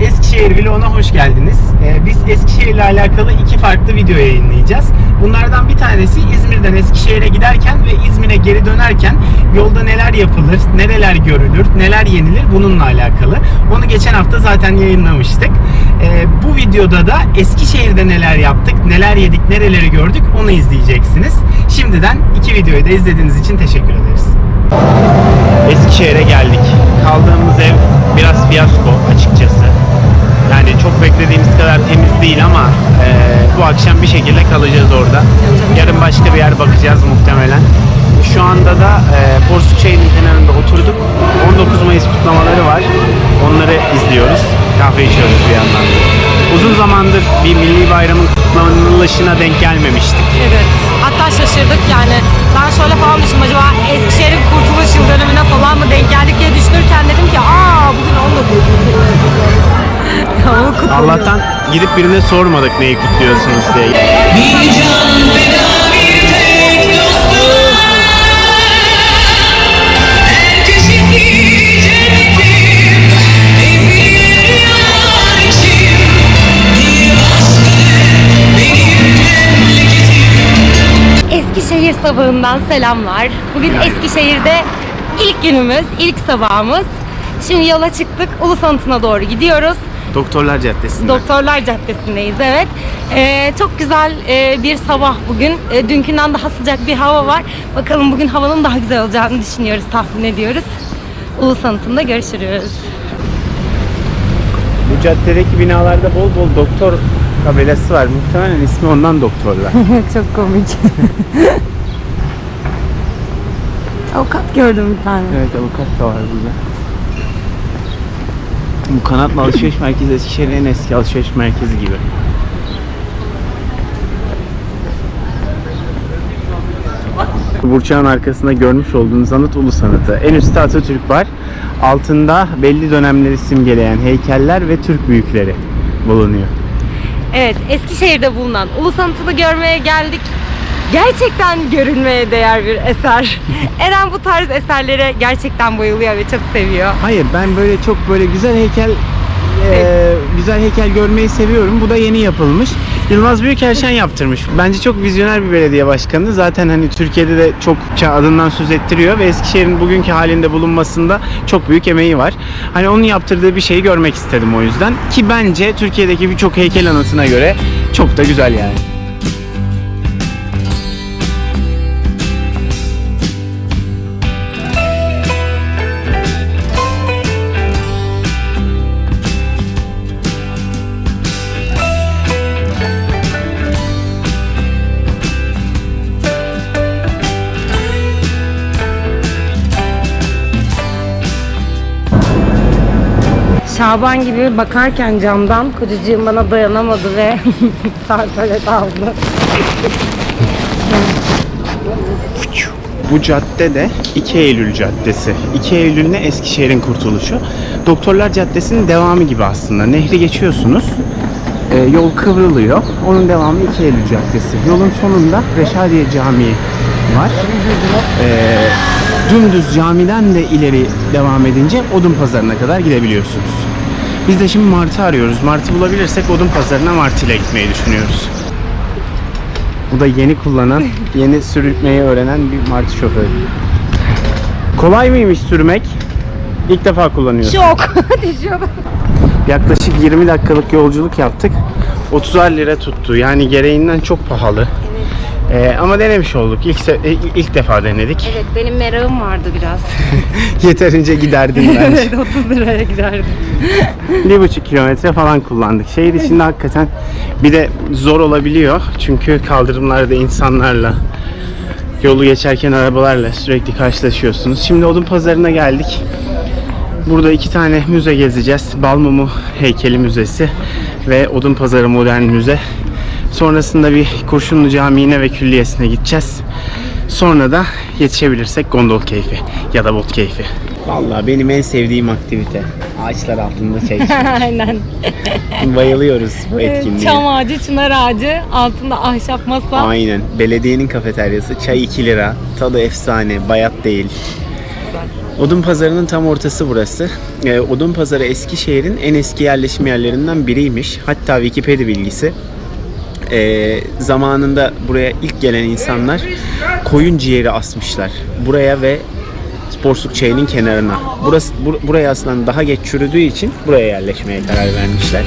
Eskişehir Vlog'una hoş geldiniz. Ee, biz Eskişehir ile alakalı iki farklı video yayınlayacağız. Bunlardan bir tanesi İzmir'den Eskişehir'e giderken ve İzmir'e geri dönerken yolda neler yapılır, nereler görülür, neler yenilir bununla alakalı. Onu geçen hafta zaten yayınlamıştık. Ee, bu videoda da Eskişehir'de neler yaptık, neler yedik, nereleri gördük onu izleyeceksiniz. Şimdiden iki videoyu da izlediğiniz için teşekkür ederiz. Eskişehir'e geldik. Kaldığımız ev biraz fiyasko açıkçası. Yani çok beklediğimiz kadar temiz değil ama e, bu akşam bir şekilde kalacağız orada. Yarın başka bir yer bakacağız muhtemelen. Şu anda da e, Porsuk kenarında oturduk. 19 Mayıs kutlamaları var. Onları izliyoruz. Kahve içiyoruz bir yandan. da. Uzun zamandır bir milli bayramın kutlanılışına denk gelmemiştik. Evet. Hatta şaşırdık yani. Ben şöyle falan düşündüm acaba Eskişehir'in kurtuluş yıl dönümüne falan mı denk geldik diye düşünürken dedim ki aa bugün 19. o kutlanıyor. Allah'tan gidip birine sormadık neyi kutluyorsunuz diye. Bir can feda Eskişehir sabahından selamlar. Bugün Eskişehir'de ilk günümüz, ilk sabahımız. Şimdi yola çıktık. Ulus Anıtı'na doğru gidiyoruz. Doktorlar Caddesi'nde. Doktorlar Caddesi'ndeyiz evet. Ee, çok güzel e, bir sabah bugün. E, dünkünden daha sıcak bir hava var. Bakalım bugün havanın daha güzel olacağını düşünüyoruz, tahmin ediyoruz. Ulus Anıtı'nda görüşürüz. Bu caddedeki binalarda bol bol doktor tabelası var. Muhtemelen ismi ondan doktorlar. çok komik. Avukat gördüm bir tane. evet avukat da var burada. Bu kanatlı alışveriş merkezi Eskişehir'in en eski alışveriş merkezi gibi. Burçağın arkasında görmüş olduğunuz anıt Ulus Anıtı. En üstte Atatürk var. Altında belli dönemleri simgeleyen heykeller ve Türk büyükleri bulunuyor. Evet, Eskişehir'de bulunan Ulus Anıtı'nı görmeye geldik. Gerçekten görülmeye değer bir eser. Eren bu tarz eserlere gerçekten bayılıyor ve çok seviyor. Hayır ben böyle çok böyle güzel heykel e, güzel heykel görmeyi seviyorum. Bu da yeni yapılmış. Yılmaz Büyükerşen yaptırmış. Bence çok vizyoner bir belediye başkanı. Zaten hani Türkiye'de de çokça adından söz ettiriyor ve Eskişehir'in bugünkü halinde bulunmasında çok büyük emeği var. Hani onun yaptırdığı bir şeyi görmek istedim o yüzden. Ki bence Türkiye'deki birçok heykel anıtına göre çok da güzel yani. Şaban gibi bakarken camdan kocacığım bana dayanamadı ve sarsalet aldı. Bu cadde de 2 Eylül Caddesi. 2 Eylül ne Eskişehir'in kurtuluşu. Doktorlar Caddesi'nin devamı gibi aslında. Nehri geçiyorsunuz. e, yol kıvrılıyor. Onun devamı 2 Eylül Caddesi. Yolun sonunda Reşadiye Camii var. E, dümdüz camiden de ileri devam edince Odun Pazarı'na kadar gidebiliyorsunuz. Biz de şimdi Martı arıyoruz. Martı bulabilirsek Odun Pazarı'na Martı ile gitmeyi düşünüyoruz. Bu da yeni kullanan, yeni sürmeyi öğrenen bir martı şoförü. Kolay mıymış sürmek? İlk defa kullanıyorsun. Düşüyordum. Yaklaşık 20 dakikalık yolculuk yaptık. 30'ar lira tuttu. Yani gereğinden çok pahalı. Ee, ama denemiş olduk. İlk, ilk defa denedik. Evet benim merakım vardı biraz. Yeterince giderdim bence. evet 30 liraya giderdim. bir buçuk kilometre falan kullandık. Şehir içinde hakikaten bir de zor olabiliyor. Çünkü kaldırımlarda insanlarla yolu geçerken arabalarla sürekli karşılaşıyorsunuz. Şimdi Odun Pazarı'na geldik. Burada iki tane müze gezeceğiz. Balmumu Heykeli Müzesi ve Odun Pazarı Modern Müze. Sonrasında bir Kurşunlu Camii'ne ve külliyesine gideceğiz. Sonra da yetişebilirsek gondol keyfi ya da bot keyfi. Vallahi benim en sevdiğim aktivite. Ağaçlar altında çay içmek. Aynen. Bayılıyoruz bu etkinliğe. Çam ağacı, çınar ağacı, altında ahşap masa. Aynen. Belediyenin kafeteryası. Çay 2 lira. Tadı efsane. Bayat değil. Odun pazarının tam ortası burası. Ee, Odun pazarı Eskişehir'in en eski yerleşim yerlerinden biriymiş. Hatta Wikipedia bilgisi ee, zamanında buraya ilk gelen insanlar koyun ciğeri asmışlar. Buraya ve Sporsuk çayının kenarına. Burası bur- buraya aslında daha geç çürüdüğü için buraya yerleşmeye karar vermişler.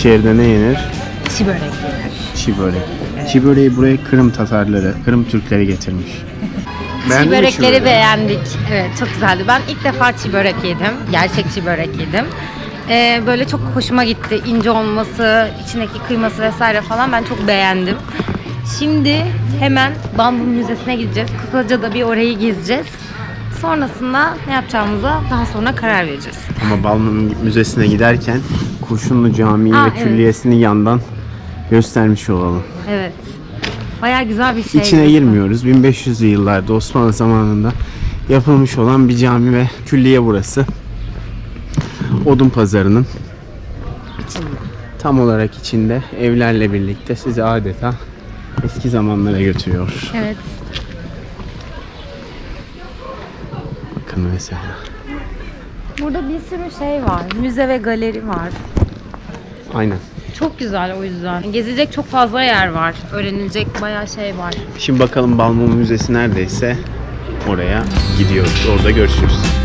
Eskişehir'de ne yenir? Çi börek yenir. Çiğ börek. Çiğ böreği buraya Kırım Tatarları, Kırım Türkleri getirmiş. Çiğ börekleri böreği? beğendik. Evet çok güzeldi. Ben ilk defa çiğ börek yedim. Gerçek çiğ börek yedim. Ee, böyle çok hoşuma gitti. İnce olması, içindeki kıyması vesaire falan ben çok beğendim. Şimdi hemen Bambu Müzesi'ne gideceğiz. Kısaca da bir orayı gezeceğiz. Sonrasında ne yapacağımıza daha sonra karar vereceğiz. Ama Balmum Müzesi'ne giderken Kurşunlu Camii Aa, ve evet. Külliyesi'ni yandan göstermiş olalım. Evet. Bayağı güzel bir şey. İçine girmiyoruz. 1500'lü yıllarda Osmanlı zamanında yapılmış olan bir cami ve külliye burası. Odun pazarının tam olarak içinde evlerle birlikte sizi adeta eski zamanlara götürüyor. Evet. Bakın mesela. Burada bir sürü şey var. Müze ve galeri var. Aynen. Çok güzel o yüzden. Gezilecek çok fazla yer var. Öğrenilecek bayağı şey var. Şimdi bakalım Balmum Müzesi neredeyse oraya gidiyoruz. Orada görüşürüz.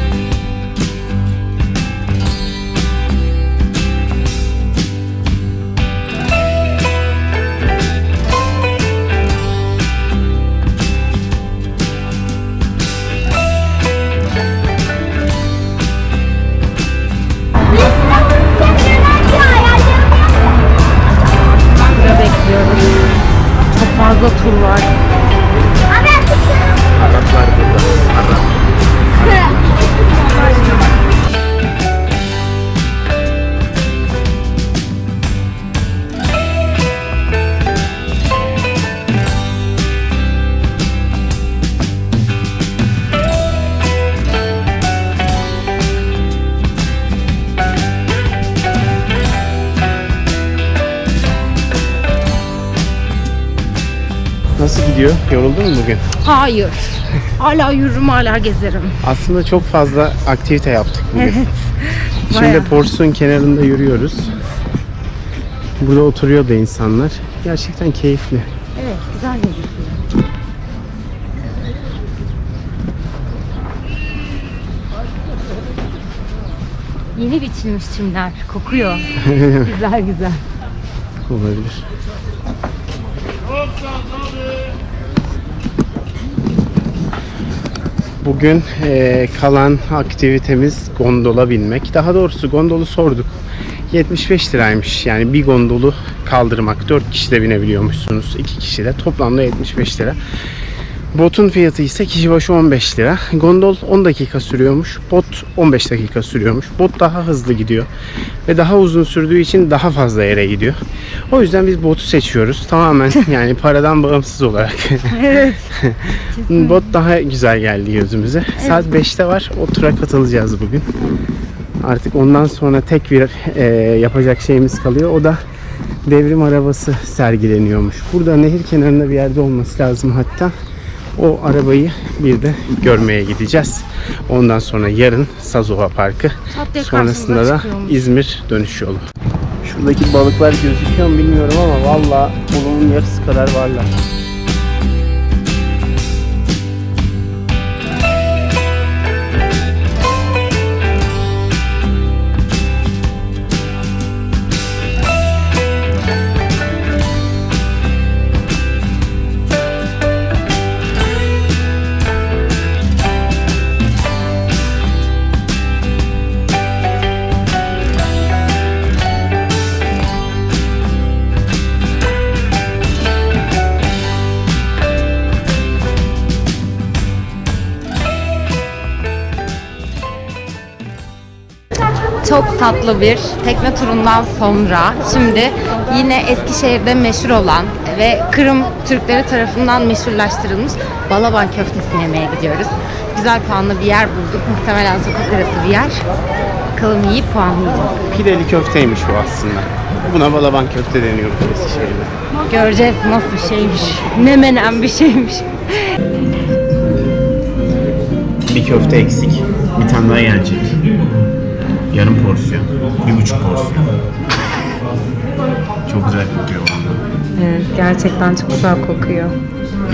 Gidiyor? Yoruldun mu bugün? Hayır. Hala yürürüm, hala gezerim. Aslında çok fazla aktivite yaptık bugün. Şimdi bayağı. Porsun kenarında yürüyoruz. Burada oturuyor da insanlar. Gerçekten keyifli. Evet, güzel gözüküyor. Yeni biçilmiş çimler. Kokuyor. güzel güzel. Olabilir. Bugün eee, kalan aktivitemiz gondola binmek. Daha doğrusu gondolu sorduk. 75 liraymış. Yani bir gondolu kaldırmak. 4 kişi de binebiliyormuşsunuz. 2 kişi de. Toplamda 75 lira. Botun fiyatı ise kişi başı 15 lira. Gondol 10 dakika sürüyormuş. Bot 15 dakika sürüyormuş. Bot daha hızlı gidiyor. Ve daha uzun sürdüğü için daha fazla yere gidiyor. O yüzden biz botu seçiyoruz. Tamamen yani paradan bağımsız olarak. Evet. Bot daha güzel geldi gözümüze. Saat 5'te var. O tura katılacağız bugün. Artık ondan sonra tek bir e, yapacak şeyimiz kalıyor. O da devrim arabası sergileniyormuş. Burada nehir kenarında bir yerde olması lazım hatta. O arabayı bir de görmeye gideceğiz. Ondan sonra yarın Sazova Parkı. Sonrasında da çıkıyormuş. İzmir dönüş yolu. Şuradaki balıklar gözüküyor mu bilmiyorum ama valla kolunun yarısı kadar varlar. Tatlı bir tekne turundan sonra şimdi yine Eskişehir'de meşhur olan ve Kırım Türkleri tarafından meşhurlaştırılmış Balaban köftesini yemeye gidiyoruz. Güzel puanlı bir yer bulduk. Muhtemelen sokak arası bir yer. Bakalım yiyip puanlayacağız. Pideli köfteymiş bu aslında. Buna balaban köfte deniyor Eskişehir'de. Göreceğiz nasıl bir şeymiş. Ne menen bir şeymiş. Bir köfte eksik. Bir tane daha gelecek. Yarım porsiyon. Bir buçuk porsiyon. Çok güzel kokuyor valla. Evet gerçekten çok güzel kokuyor.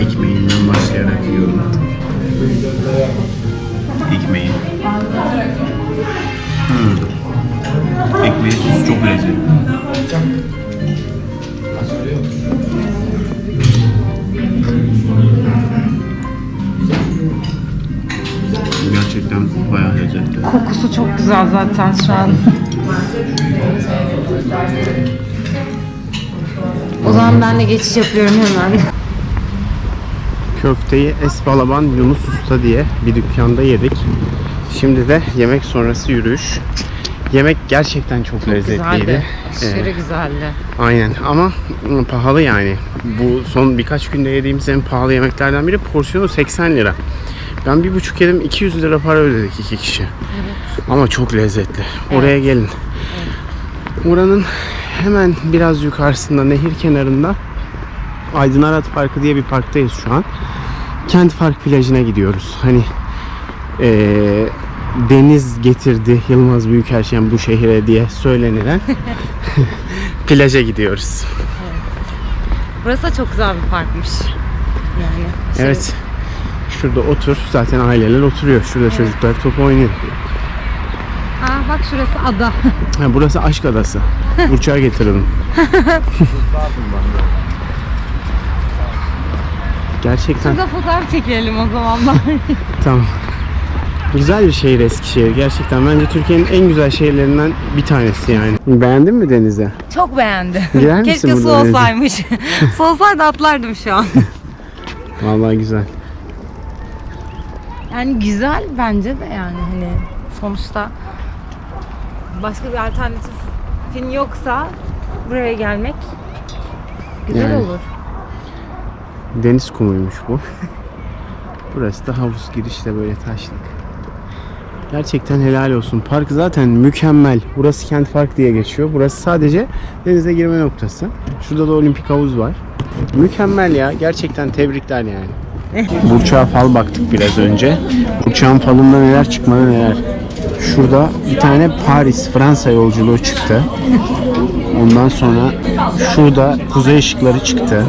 Ekmeğinden başlayarak yiyorum. Ekmeği. Hmm. Ekmeği çok lezzetli. Kokusu çok güzel zaten şu an. O zaman ben de geçiş yapıyorum hemen. Köfteyi Esbalaban Yunus Usta diye bir dükkanda yedik. Şimdi de yemek sonrası yürüyüş. Yemek gerçekten çok, lezzetliydi. Güzeldi. Ee, Aşırı güzeldi. aynen ama pahalı yani. Bu son birkaç günde yediğimiz en pahalı yemeklerden biri porsiyonu 80 lira. Ben bir buçuk yedim 200 lira para ödedik iki kişi. Ama çok lezzetli. Oraya gelin. Oranın hemen biraz yukarısında nehir kenarında Aydın Arat Parkı diye bir parktayız şu an. Kent Park plajına gidiyoruz. Hani eee, deniz getirdi Yılmaz Büyükerşen bu şehire diye söylenilen plaja gidiyoruz. Burası da çok güzel bir parkmış. Yani şey- Evet. Şurada otur. Zaten aileler oturuyor. Şurada çocuklar top oynuyor. Aa bak şurası ada. Ha, burası aşk adası. Uçağa getirelim. Gerçekten Burada fotoğraf çekelim o zaman bari. tamam. Güzel bir şehir Eskişehir. Gerçekten bence Türkiye'nin en güzel şehirlerinden bir tanesi yani. Beğendin mi denize? Çok beğendim. Girer misin Keşke su olsaymış. su olsaydı atlardım şu an. Vallahi güzel. Yani güzel bence de yani hani sonuçta başka bir alternatifin yoksa buraya gelmek güzel Yani. olur. Deniz kumuymuş bu. Burası da havuz girişte böyle taşlık. Gerçekten helal olsun. Park zaten mükemmel. Burası Kent Park diye geçiyor. Burası sadece denize girme noktası. Şurada da olimpik havuz var. Mükemmel ya. Gerçekten tebrikler yani. Burçak'a fal baktık biraz önce. Burçak'ın falında neler çıkmadı neler. Şurada bir tane Paris Fransa yolculuğu çıktı. Ondan sonra şurada kuzey ışıkları çıktı.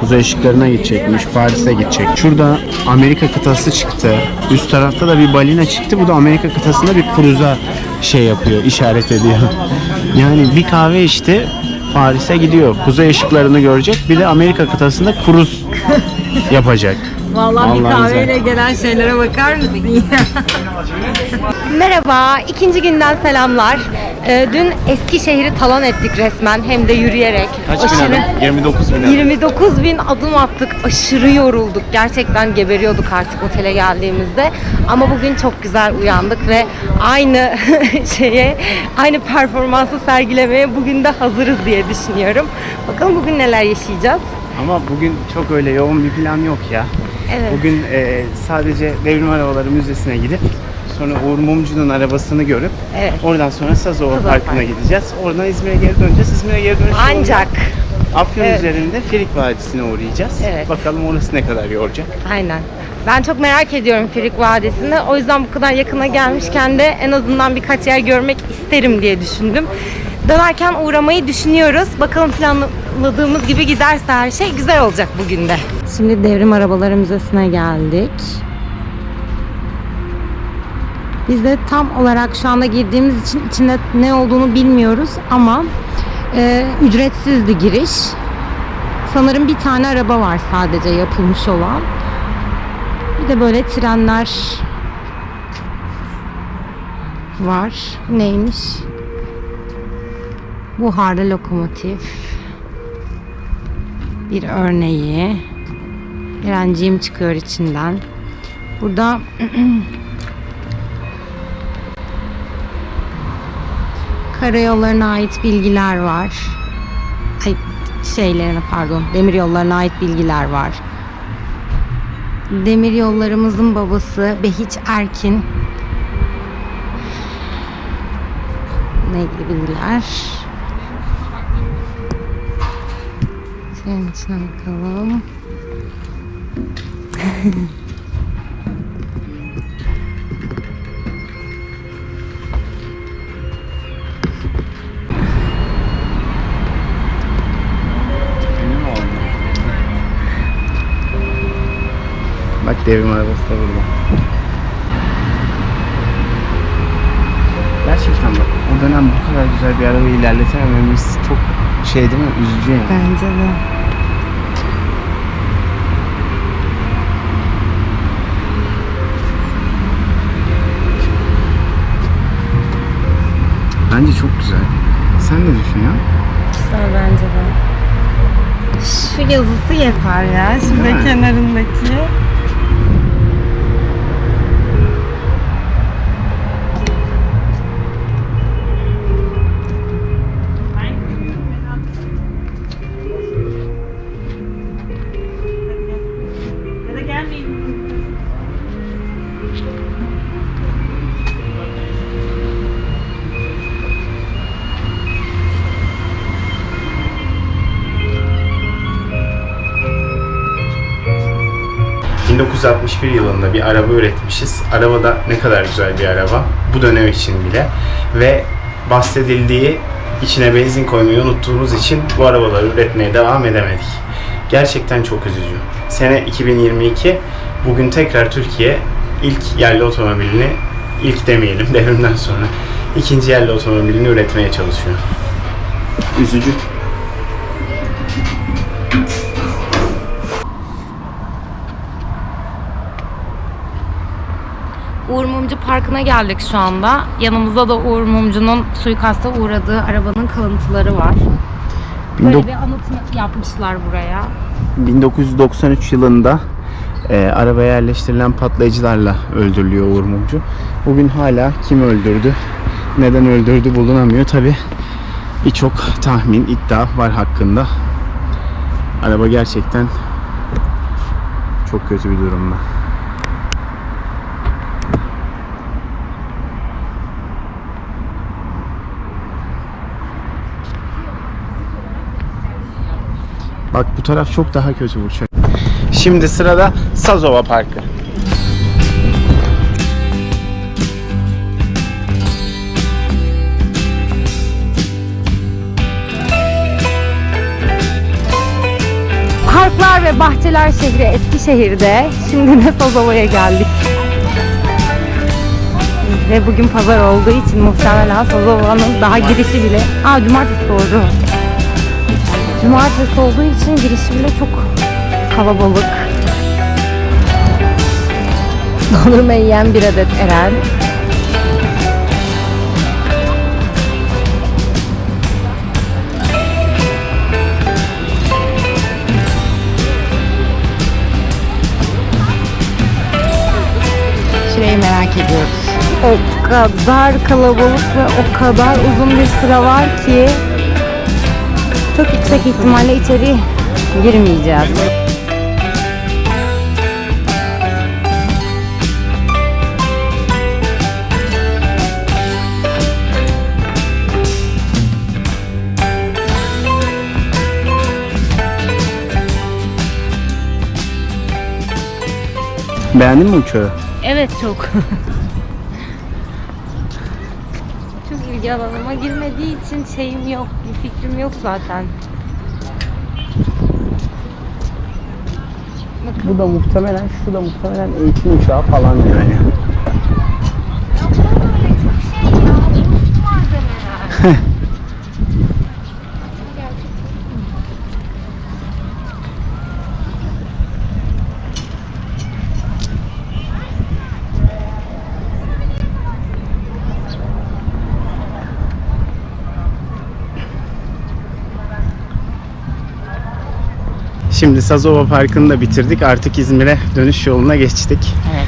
Kuzey ışıklarına gidecekmiş. Paris'e gidecek. Şurada Amerika kıtası çıktı. Üst tarafta da bir balina çıktı. Bu da Amerika kıtasında bir kruza şey yapıyor, işaret ediyor. Yani bir kahve içti. Paris'e gidiyor. Kuzey ışıklarını görecek. Bir de Amerika kıtasında kruz yapacak. Vallahi, bir kahveyle gelen şeylere bakar mısın ya? Merhaba, ikinci günden selamlar. Ee, dün Eskişehir'i talan ettik resmen hem de yürüyerek. Aşırı- 29 bin 29 bin adım attık. Aşırı yorulduk. Gerçekten geberiyorduk artık otele geldiğimizde. Ama bugün çok güzel uyandık ve aynı şeye, aynı performansı sergilemeye bugün de hazırız diye düşünüyorum. Bakalım bugün neler yaşayacağız. Ama bugün çok öyle yoğun bir plan yok ya. Evet. Bugün e, sadece Devrim Arabaları Müzesi'ne gidip sonra Uğur Mumcu'nun arabasını görüp Evet. oradan sonra Sazova Parkı'na Parkı. gideceğiz. Oradan İzmir'e geri döneceğiz. İzmir'e geri dönüş Ancak Afyon Evet. üzerinde Firik Vadisi'ne uğrayacağız. Evet. Bakalım orası ne kadar yoracak. Aynen. Ben çok merak ediyorum Firik Vadisi'ni. O yüzden bu kadar yakına gelmişken de en azından birkaç yer görmek isterim diye düşündüm. Dönerken uğramayı düşünüyoruz. Bakalım planladığımız gibi giderse her şey güzel olacak bugün de. Şimdi Devrim Arabaları Müzesi'ne geldik. Biz de tam olarak şu anda girdiğimiz için içinde ne olduğunu bilmiyoruz ama e, ücretsizdi giriş. Sanırım bir tane araba var sadece yapılmış olan. Bir de böyle trenler var. Neymiş? Buharlı lokomotif. Bir örneği. Direnciğim çıkıyor içinden. Burada Karayollarına ait bilgiler var. Ay şeylerine pardon. Demir yollarına ait bilgiler var. Demir yollarımızın babası Behiç Erkin. Ne ilgili bilgiler? Senin içine bakalım. Bak devrim arabası da burada. Gerçekten bak o dönem bu kadar güzel bir arabayı ilerletemememiz çok şey değil mi? Üzücü yani. Bence de. Bence çok güzel. Sen ne düşünüyorsun? Güzel bence de. Şu yazısı yeter ya. Değil mi? kenarındaki. ...1961 yılında bir araba üretmişiz. Araba da ne kadar güzel bir araba. Bu dönem için bile. Ve bahsedildiği içine benzin koymayı unuttuğumuz için bu arabaları üretmeye devam edemedik. Gerçekten çok üzücü. Sene 2022. Bugün tekrar Türkiye ilk yerli otomobilini ilk demeyelim devrimden sonra ikinci yerli otomobilini üretmeye çalışıyor. Üzücü. Uğur Mumcu Parkı'na geldik şu anda. Yanımızda da Uğur Mumcu'nun suikasta uğradığı arabanın kalıntıları var. Böyle bir anıt yapmışlar buraya. 1993 yılında e, arabaya yerleştirilen patlayıcılarla öldürülüyor Uğur Mumcu. Bugün hala kim öldürdü, neden öldürdü bulunamıyor. Tabi birçok tahmin, iddia var hakkında. Araba gerçekten çok kötü bir durumda. Bak bu taraf çok daha kötü bu çöl. Şimdi sırada Sazova Parkı. Parklar ve Bahçeler şehri Eskişehir'de. Şimdi de Sazova'ya geldik. Ve bugün pazar olduğu için muhtemelen Sazova'nın daha girişi bile... Aa cumartesi doğru. Cumartesi olduğu için girişi bile çok kalabalık. Dondurma yiyen bir adet Eren. Şurayı merak ediyoruz. O kadar kalabalık ve o kadar uzun bir sıra var ki çok yüksek ihtimalle içeri girmeyeceğiz. Beğendin mi uçağı? Evet çok. ilgi alanıma girmediği için şeyim yok, bir fikrim yok zaten. Bu da muhtemelen, şu da muhtemelen eğitim uçağı falan yani. Şimdi Sazova Parkı'nı da bitirdik. Artık İzmir'e dönüş yoluna geçtik. Evet.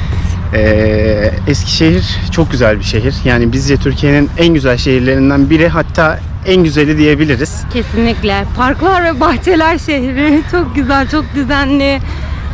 Ee, Eskişehir çok güzel bir şehir. Yani bizce Türkiye'nin en güzel şehirlerinden biri hatta en güzeli diyebiliriz. Kesinlikle. Parklar ve bahçeler şehri. Çok güzel, çok düzenli.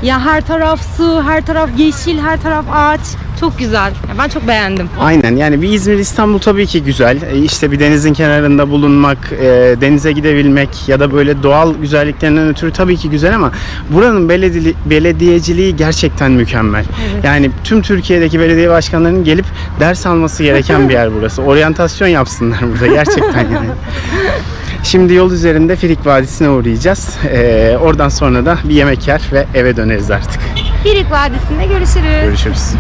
Ya her taraf su, her taraf yeşil, her taraf ağaç. Çok güzel. Ben çok beğendim. Aynen yani bir İzmir İstanbul tabii ki güzel. Ee, İşte bir denizin kenarında bulunmak, e, denize gidebilmek ya da böyle doğal güzelliklerinden ötürü tabii ki güzel ama buranın belediye, belediyeciliği gerçekten mükemmel. Evet. Yani tüm Türkiye'deki belediye başkanlarının gelip ders alması gereken bir yer burası. Oryantasyon yapsınlar burada gerçekten yani. Şimdi yol üzerinde Firik Vadisi'ne uğrayacağız. Ee, oradan sonra da bir yemek yer ve eve döneriz artık. Firik Vadisi'nde görüşürüz. Görüşürüz.